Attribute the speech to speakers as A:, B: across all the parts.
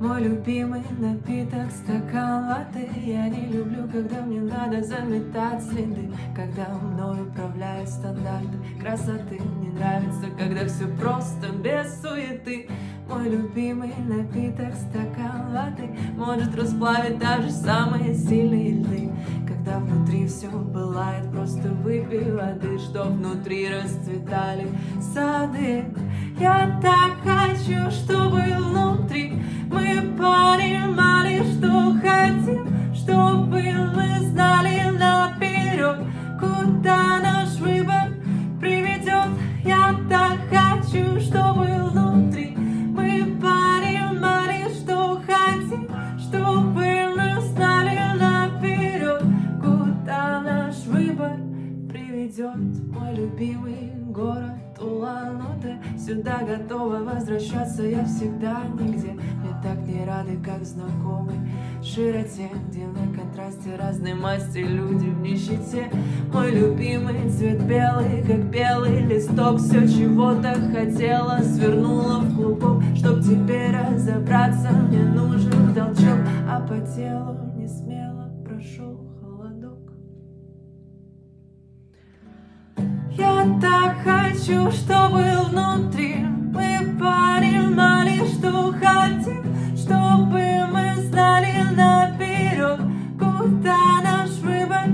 A: Мой любимый напиток стакан латте. Я не люблю, когда мне надо заметать следы. Когда мной управляют стандарты красоты. Мне нравится, когда все просто, без суеты. Мой любимый напиток стакан латте Может расплавить даже самые сильные льды. Когда внутри все пылает, просто выпей воды Что внутри расцветали сады. Я так хочу, чтобы куда наш выбор приведет. Я так хочу, чтобы внутри мы понимали, что хотим, чтобы мы знали наперед, куда наш выбор приведет. Мой любимый город Сюда готова возвращаться я всегда нигде. Мне так не рады, как знакомый широте Где на контрасте разной масти люди в нищете. Мой любимый цвет белый, как белый листок. Все чего-то хотела, свернула хочу, чтобы внутри мы понимали, что хотим, чтобы мы знали наперед, куда наш выбор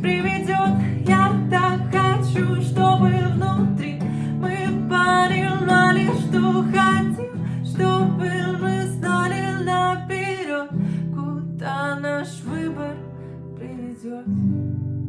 A: приведет. Я так хочу, чтобы внутри мы понимали, что хотим, чтобы мы знали наперед, куда наш выбор приведет.